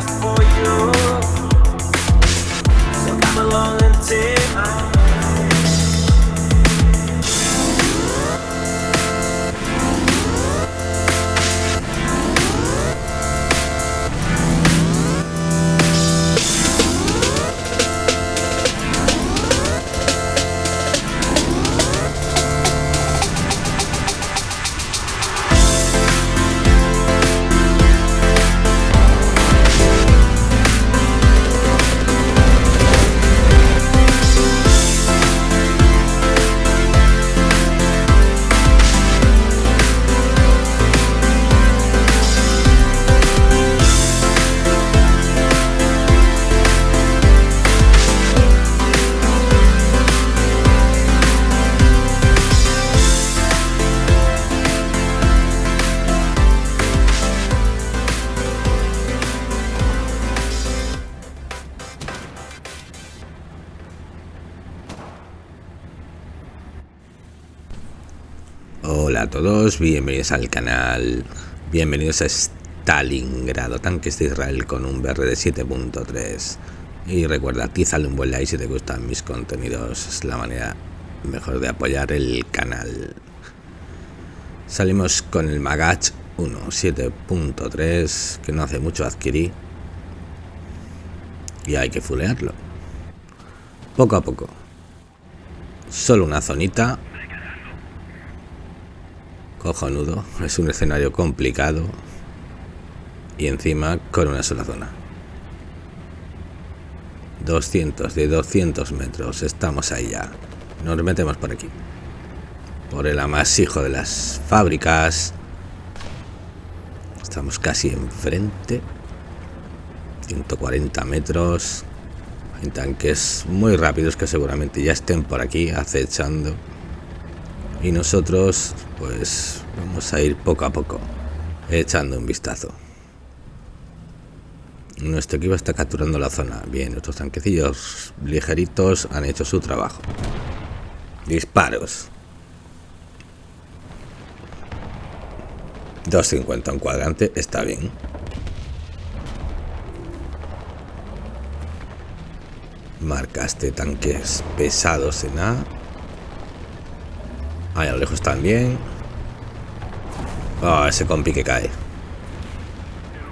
just for you. bienvenidos al canal, bienvenidos a Stalingrado, tanques de Israel con un BR de 7.3 y recuerda, atízale un buen like si te gustan mis contenidos, es la manera mejor de apoyar el canal. Salimos con el Magach 1 7.3 que no hace mucho adquirí. Y hay que fulearlo. Poco a poco. Solo una zonita cojonudo. Es un escenario complicado y encima con una sola zona. 200 de 200 metros. Estamos ahí ya. Nos metemos por aquí. Por el amasijo de las fábricas. Estamos casi enfrente. 140 metros. Hay tanques muy rápidos que seguramente ya estén por aquí acechando y nosotros pues vamos a ir poco a poco echando un vistazo. Nuestro equipo está capturando la zona. Bien nuestros tanquecillos ligeritos han hecho su trabajo. Disparos. 250 un cuadrante está bien. Marcaste tanques pesados en A Ahí a lo lejos también. Ah, ese compi que cae.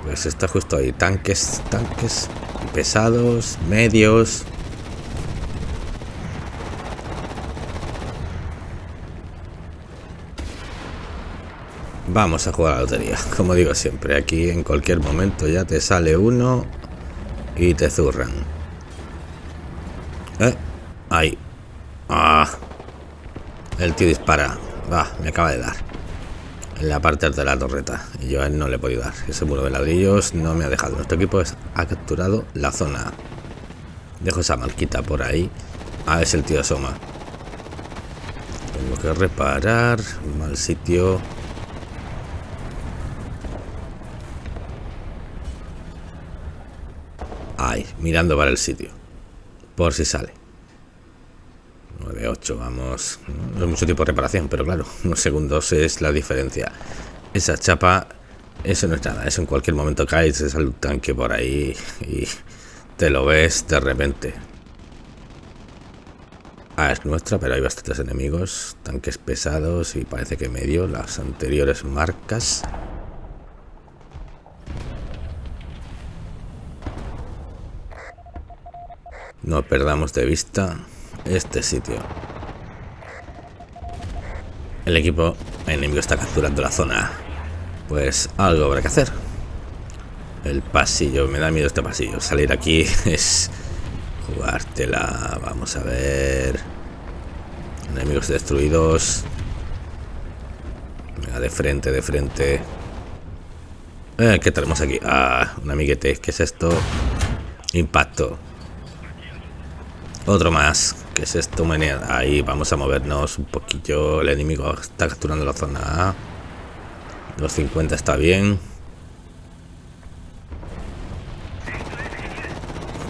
Pues está justo ahí. Tanques, tanques pesados, medios. Vamos a jugar a la lotería. Como digo siempre, aquí en cualquier momento ya te sale uno y te zurran. ¿Eh? Ahí. Ah. El tío dispara. Va, me acaba de dar. En la parte de la torreta. Y yo a él no le he podido dar. Ese muro de ladrillos no me ha dejado. Nuestro equipo ha capturado la zona. Dejo esa marquita por ahí. Ah, es el tío asoma. Tengo que reparar. Mal sitio. Ahí, mirando para el sitio. Por si sale. 9-8, vamos. No es mucho tiempo de reparación, pero claro, unos segundos es la diferencia. Esa chapa, eso no es nada. Eso en cualquier momento cae, se sale tanque por ahí y te lo ves de repente. Ah, es nuestra, pero hay bastantes enemigos. Tanques pesados y parece que medio. Las anteriores marcas. No perdamos de vista este sitio. El equipo enemigo está capturando la zona. Pues algo habrá que hacer. El pasillo, me da miedo este pasillo. Salir aquí es jugártela. Vamos a ver. Enemigos destruidos. Venga, de frente, de frente. Eh, ¿Qué tenemos aquí? Ah, un amiguete. ¿Qué es esto? Impacto. Otro más. ¿Qué es esto? Ahí vamos a movernos un poquillo. El enemigo está capturando la zona A. 250 está bien.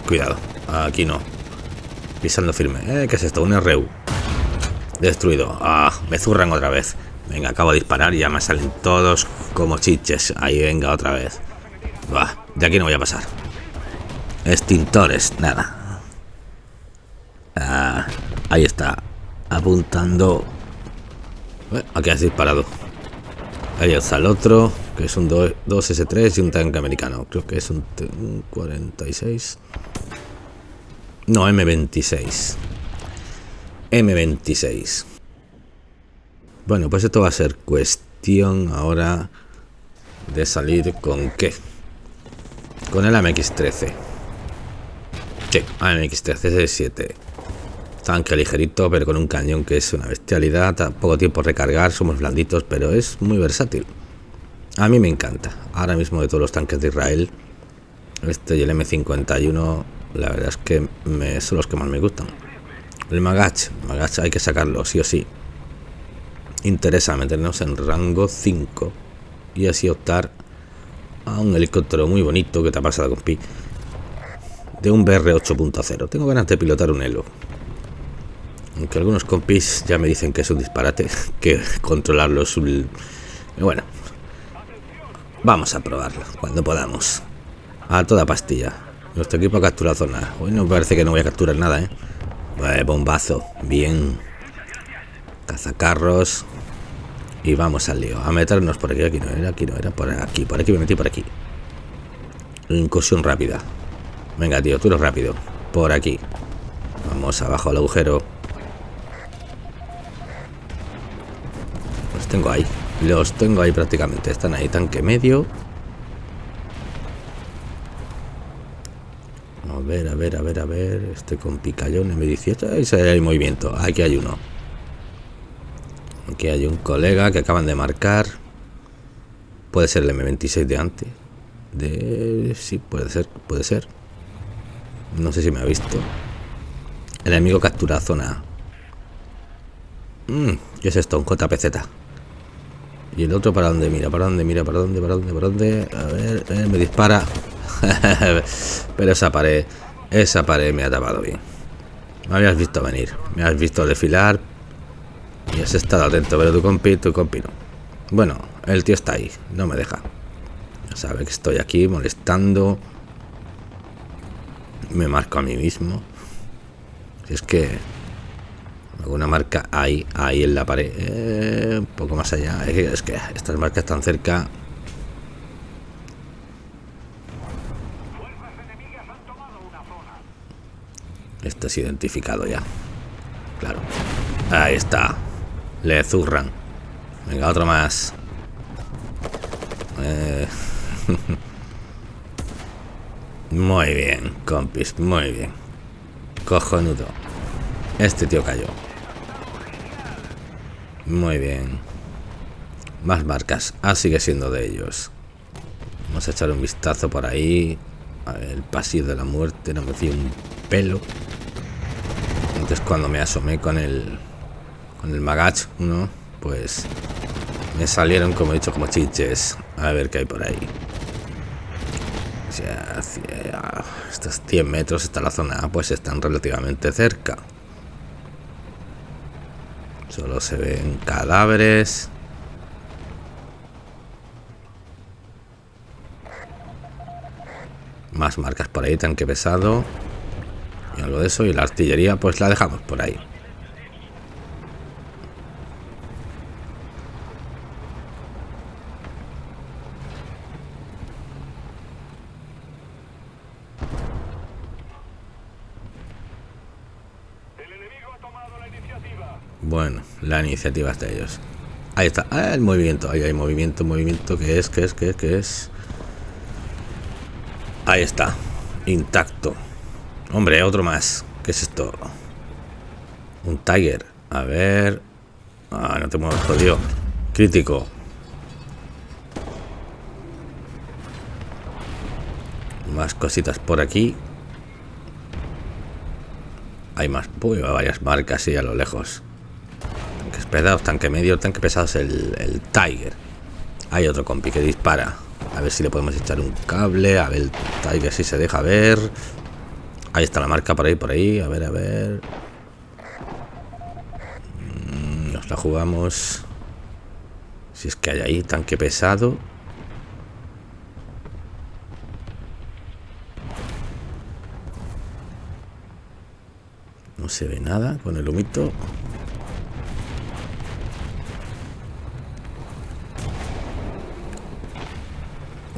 Cuidado, aquí no. Pisando firme. Eh, ¿Qué es esto? Un RU. Destruido. Ah, me zurran otra vez. Venga, acabo de disparar y ya me salen todos como chiches. Ahí, venga, otra vez. Bah, de aquí no voy a pasar. Extintores, nada. Ah, ahí está. Apuntando. Eh, aquí has disparado. Ahí está el otro, que es un 2S3 y un tanque americano. Creo que es un, un 46. No, M26. M26. Bueno, pues esto va a ser cuestión ahora de salir con qué. Con el AMX-13. Sí, AMX-13 7 Tanque ligerito, pero con un cañón que es una bestialidad. Poco tiempo recargar, somos blanditos, pero es muy versátil. A mí me encanta. Ahora mismo de todos los tanques de Israel, este y el M51, la verdad es que son los que más me gustan. El Magach, Magach hay que sacarlo, sí o sí. Interesa meternos en rango 5 y así optar a un helicóptero muy bonito que te ha pasado con Pi de un BR 8.0. Tengo ganas de pilotar un Elo. Aunque algunos compis ya me dicen que es un disparate, que controlarlo es un... Bueno, vamos a probarlo cuando podamos. A toda pastilla. Nuestro equipo ha capturado zona. Hoy no parece que no voy a capturar nada, ¿eh? bombazo. Bien. Cazacarros. Y vamos al lío. A meternos por aquí. Aquí no era, aquí no era. Por aquí, por aquí me metí por aquí. Incursión rápida. Venga, tío, tú eres rápido. Por aquí. Vamos abajo al agujero. Tengo ahí. Los tengo ahí prácticamente. Están ahí, tanque medio. A ver, a ver, a ver, a ver. Este con picayón M18. Ahí hay movimiento. Aquí hay uno. Aquí hay un colega que acaban de marcar. Puede ser el M26 de antes. De... Sí, puede ser, puede ser. No sé si me ha visto. El enemigo captura zona. Mm, ¿Qué es esto? Un JPZ. ¿Y el otro para dónde mira? ¿Para dónde mira? ¿Para dónde? ¿Para dónde? ¿Para dónde? A ver, eh, me dispara. Pero esa pared, esa pared me ha tapado bien. Me habías visto venir, me has visto desfilar y has estado atento, pero tu compi, tu compi no. Bueno, el tío está ahí, no me deja. Sabe que estoy aquí molestando. Me marco a mí mismo. Si es que alguna marca ahí, ahí en la pared, eh, un poco más allá. Es que estas marcas están cerca Estás identificado ya. Claro. Ahí está. Le zurran. Venga, otro más. Eh. muy bien, compis. Muy bien. Cojonudo. Este tío cayó. Muy bien. Más marcas. Ah, sigue siendo de ellos. Vamos a echar un vistazo por ahí. el pasillo de la muerte. No me fío un pelo. Entonces cuando me asomé con el con el Magach ¿no? pues me salieron como he dicho como chiches. A ver qué hay por ahí. Estos 100 metros está la zona pues están relativamente cerca. Solo se ven cadáveres. Más marcas por ahí, tanque pesado y algo de eso y la artillería pues la dejamos por ahí Bueno, la iniciativa de ellos. Ahí está. Ah, el movimiento. Ahí hay movimiento, movimiento. que es? que es? que es? que es? Ahí está. Intacto. Hombre, otro más. ¿Qué es esto? Un Tiger. A ver. Ah, no te muevas, jodido. Crítico. Más cositas por aquí. Hay más. Uy, varias marcas y a lo lejos. Pesados, tanque medio, tanque pesados, el, el Tiger. Hay otro compi que dispara. A ver si le podemos echar un cable. A ver el Tiger si se deja ver. Ahí está la marca por ahí, por ahí. A ver, a ver. Mm, Nos la jugamos. Si es que hay ahí tanque pesado. No se ve nada con el humito.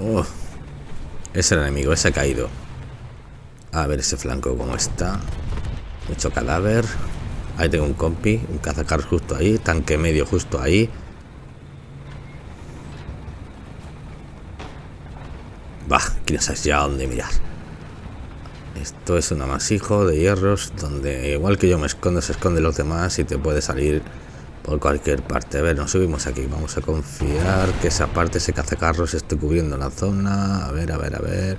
Oh, era el enemigo, ese ha caído. A ver ese flanco cómo está. Mucho cadáver. Ahí tengo un compi, un cazacarros justo ahí, tanque medio justo ahí. Bah, que no sabes ya dónde mirar. Esto es un amasijo de hierros donde igual que yo me escondo, se esconden los demás y te puede salir por cualquier parte. A ver, nos subimos aquí. Vamos a confiar que esa parte, ese cazacarros, esté cubriendo la zona. A ver, a ver, a ver.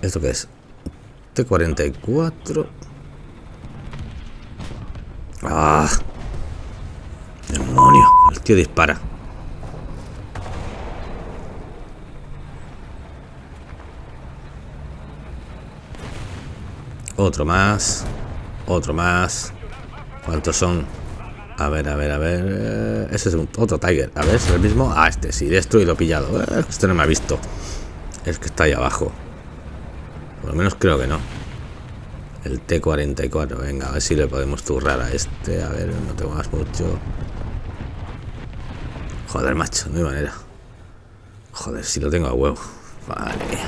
¿Esto qué es? T-44. ¡Ah! ¡Demonio! El tío dispara. Otro más. Otro más. ¿Cuántos son? A ver, a ver, a ver. eh, Ese es otro Tiger. A ver, es el mismo. Ah, este sí, destruido, pillado. Eh, Este no me ha visto. Es que está ahí abajo. Por lo menos creo que no. El T-44. Venga, a ver si le podemos zurrar a este. A ver, no tengo más mucho. Joder, macho, no hay manera. Joder, si lo tengo a huevo. Vale.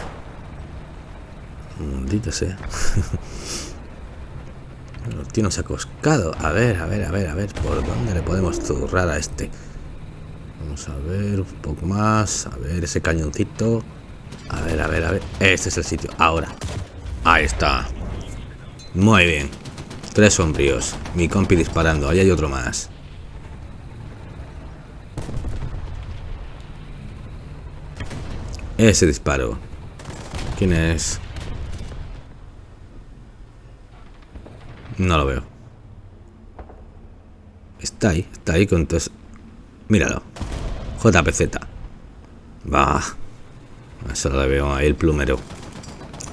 Maldito sea. El tío nos ha coscado. A ver, a ver, a ver, a ver. ¿Por dónde le podemos zurrar a este? Vamos a ver un poco más. A ver ese cañoncito. A ver, a ver, a ver. Este es el sitio. Ahora. Ahí está. Muy bien. Tres sombríos. Mi compi disparando. Ahí hay otro más. Ese disparo. ¿Quién es? No lo veo. Está ahí, está ahí con tos. Míralo. JPZ. Va. Eso lo veo ahí el plumero.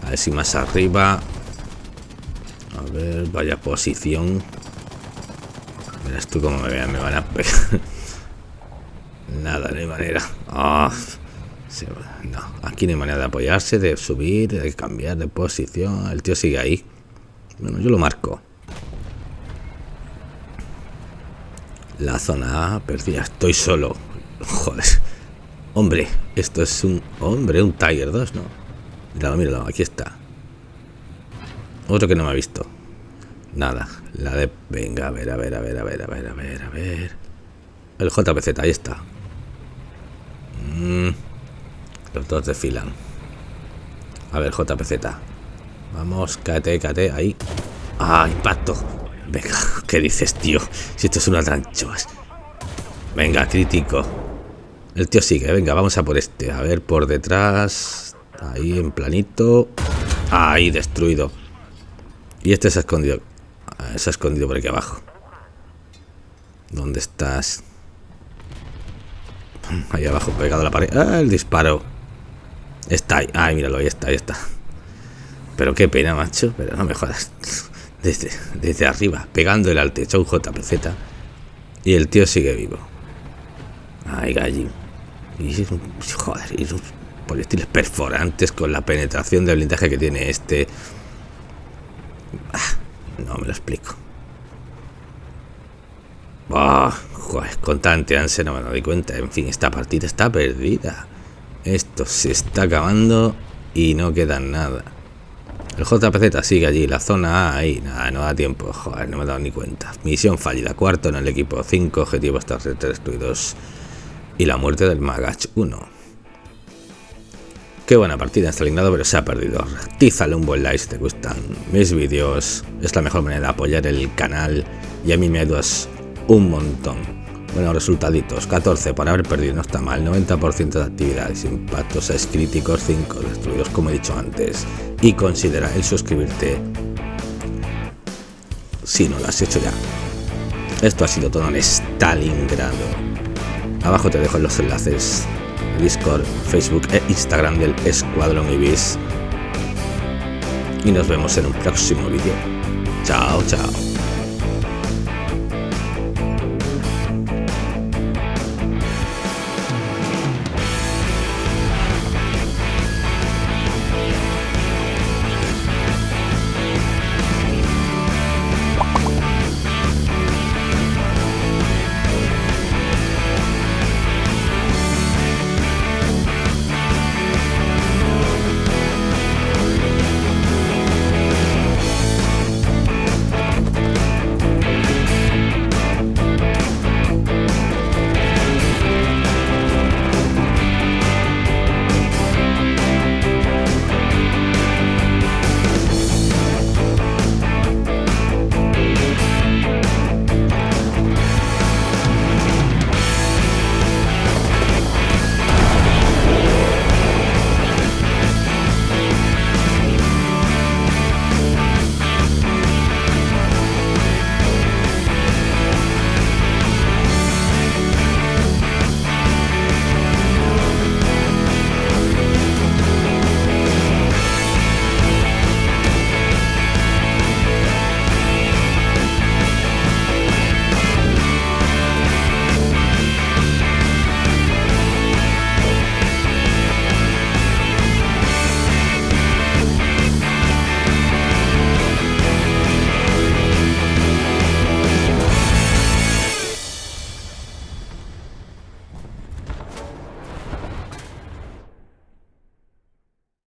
A ver si más arriba. A ver, vaya posición. Verás tú cómo me vean, me van a pegar. Nada, no hay manera. Ah, se no, aquí no hay manera de apoyarse, de subir, de cambiar de posición. El tío sigue ahí. Bueno, yo lo marco. La zona A perdida. Estoy solo. Joder. Hombre, esto es un... Hombre, un Tiger 2, ¿no? Míralo, míralo. Aquí está. Otro que no me ha visto. Nada. La de... Venga, a ver, a ver, a ver, a ver, a ver, a ver, a ver. El JPZ, ahí está. Mm, Los dos desfilan. A ver, JPZ. Vamos, cáete, cáete, ahí. Ah, impacto. Venga, ¿qué dices, tío? Si esto es una tranchoas. Venga, crítico. El tío sigue, venga, vamos a por este. A ver, por detrás. Ahí, en planito. Ahí, destruido. Y este se ha escondido. Ah, Se ha escondido por aquí abajo. ¿Dónde estás? Ahí abajo, pegado a la pared. ¡Ah, el disparo! Está ahí. Ay, míralo, ahí está, ahí está. Pero qué pena, macho. Pero no me jodas. Desde, desde arriba, pegándole al techo un JPZ. Y el tío sigue vivo. Ay, gallín. Y, joder, y esos proyectiles perforantes con la penetración de blindaje que tiene este. Ah, no me lo explico. Bah, joder, con tanta no me doy cuenta. En fin, esta partida está perdida. Esto se está acabando y no queda nada. El JPZ sigue allí, la zona A, ahí, nada, no da tiempo, joder, no me he dado ni cuenta. Misión fallida, cuarto en el equipo, 5 objetivos destruidos y la muerte del Magach 1. Qué buena partida en Stalingrado, pero se ha perdido. Tízale un buen like si te gustan mis vídeos, es la mejor manera de apoyar el canal y a mí me ayudas un montón. Buenos resultaditos, 14 por haber perdido, no está mal, 90% de actividades, impactos es críticos, 5 destruidos como he dicho antes. Y considera el suscribirte si no lo has hecho ya. Esto ha sido todo en Stalingrado. Abajo te dejo los enlaces. Discord, Facebook e Instagram del Escuadrón Ibis. Y nos vemos en un próximo vídeo. Chao, chao.